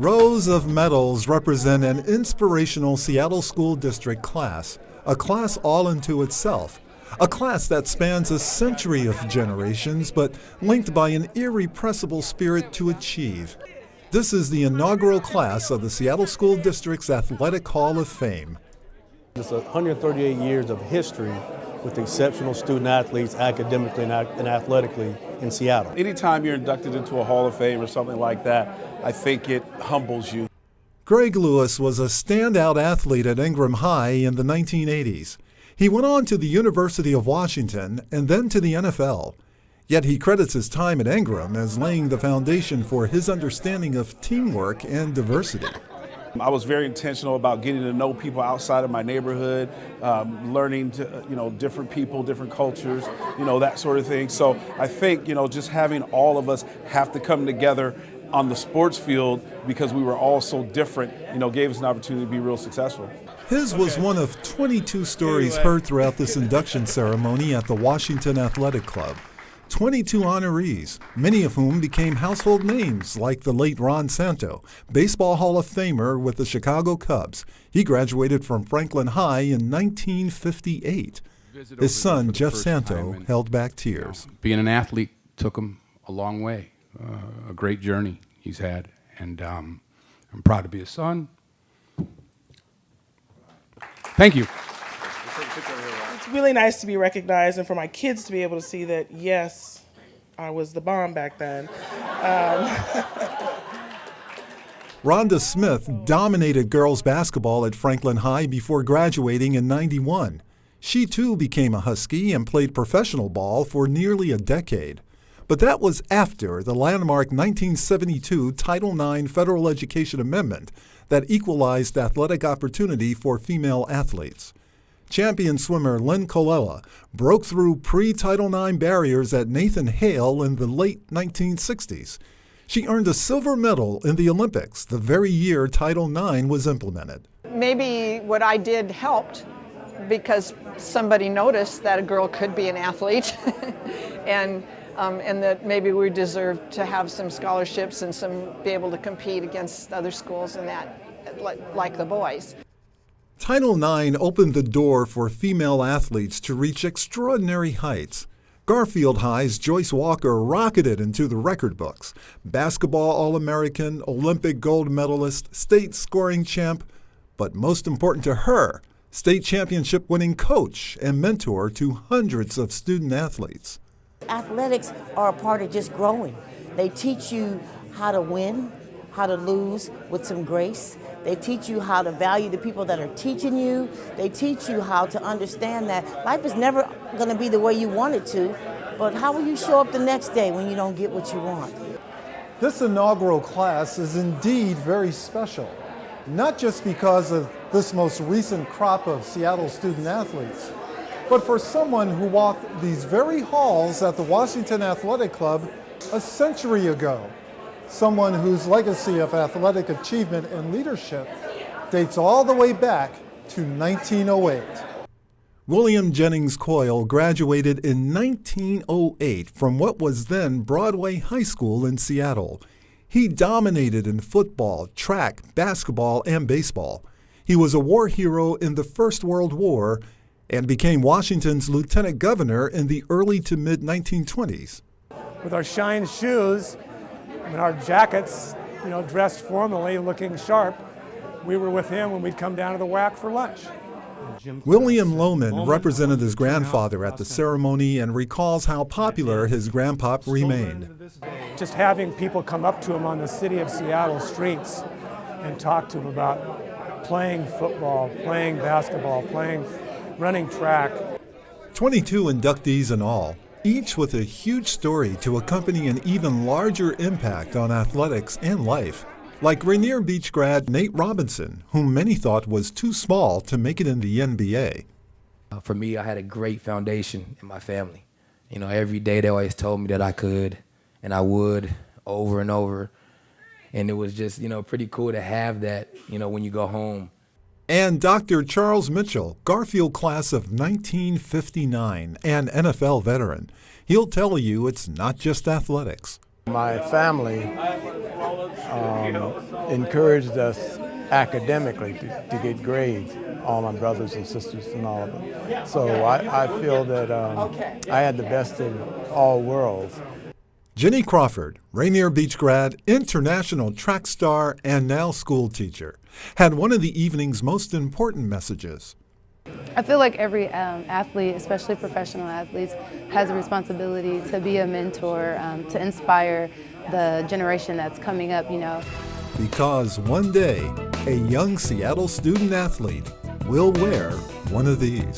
Rows of medals represent an inspirational Seattle School District class, a class all into itself, a class that spans a century of generations but linked by an irrepressible spirit to achieve. This is the inaugural class of the Seattle School District's Athletic Hall of Fame. It's 138 years of history with exceptional student athletes academically and athletically in Seattle. Anytime you're inducted into a Hall of Fame or something like that, I think it humbles you. Greg Lewis was a standout athlete at Ingraham High in the 1980s. He went on to the University of Washington and then to the NFL. Yet he credits his time at Ingraham as laying the foundation for his understanding of teamwork and diversity. I was very intentional about getting to know people outside of my neighborhood, um, learning to, you know, different people, different cultures, you know, that sort of thing. So I think, you know, just having all of us have to come together on the sports field because we were all so different, you know, gave us an opportunity to be real successful. His was one of 22 stories heard throughout this induction ceremony at the Washington Athletic Club. 22 honorees, many of whom became household names like the late Ron Santo, Baseball Hall of Famer with the Chicago Cubs. He graduated from Franklin High in 1958. His son, Jeff Santo, held back tears. You know, being an athlete took him a long way, uh, a great journey he's had, and um, I'm proud to be his son. Thank you really nice to be recognized and for my kids to be able to see that, yes, I was the bomb back then. Um. Rhonda Smith dominated girls basketball at Franklin High before graduating in 91. She too became a Husky and played professional ball for nearly a decade. But that was after the landmark 1972 Title IX Federal Education Amendment that equalized athletic opportunity for female athletes. Champion swimmer Lynn Colella broke through pre Title IX barriers at Nathan Hale in the late 1960s. She earned a silver medal in the Olympics the very year Title IX was implemented. Maybe what I did helped because somebody noticed that a girl could be an athlete and um, and that maybe we deserve to have some scholarships and some be able to compete against other schools and that like the boys. Title IX opened the door for female athletes to reach extraordinary heights. Garfield High's Joyce Walker rocketed into the record books. Basketball All American, Olympic gold medalist, state scoring champ, but most important to her, state championship winning coach and mentor to hundreds of student athletes. Athletics are a part of just growing. They teach you how to win, how to lose with some grace. They teach you how to value the people that are teaching you. They teach you how to understand that life is never going to be the way you want it to, but how will you show up the next day when you don't get what you want? This inaugural class is indeed very special, not just because of this most recent crop of Seattle student athletes, but for someone who walked these very halls at the Washington Athletic Club a century ago someone whose legacy of athletic achievement and leadership dates all the way back to 1908. William Jennings Coyle graduated in 1908 from what was then Broadway High School in Seattle. He dominated in football, track, basketball, and baseball. He was a war hero in the First World War and became Washington's lieutenant governor in the early to mid 1920s. With our shine shoes, in our jackets, you know, dressed formally, looking sharp. We were with him when we'd come down to the WAC for lunch. William Lohman represented his grandfather at the ceremony and recalls how popular his grandpop remained. Just having people come up to him on the city of Seattle streets and talk to him about playing football, playing basketball, playing, running track. 22 inductees in all, each with a huge story to accompany an even larger impact on athletics and life. Like Rainier Beach grad Nate Robinson, whom many thought was too small to make it in the NBA. Uh, for me, I had a great foundation in my family. You know, every day they always told me that I could and I would over and over. And it was just, you know, pretty cool to have that, you know, when you go home and Dr. Charles Mitchell, Garfield class of 1959 and NFL veteran. He'll tell you it's not just athletics. My family um, encouraged us academically to, to, get grades, all my brothers and sisters and all of them. So I, I feel that um, I had the best of all worlds. Jenny Crawford, Rainier Beach grad, international track star, and now school teacher, had one of the evening's most important messages. I feel like every um, athlete, especially professional athletes, has a responsibility to be a mentor, um, to inspire the generation that's coming up, you know. Because one day, a young Seattle student athlete will wear one of these.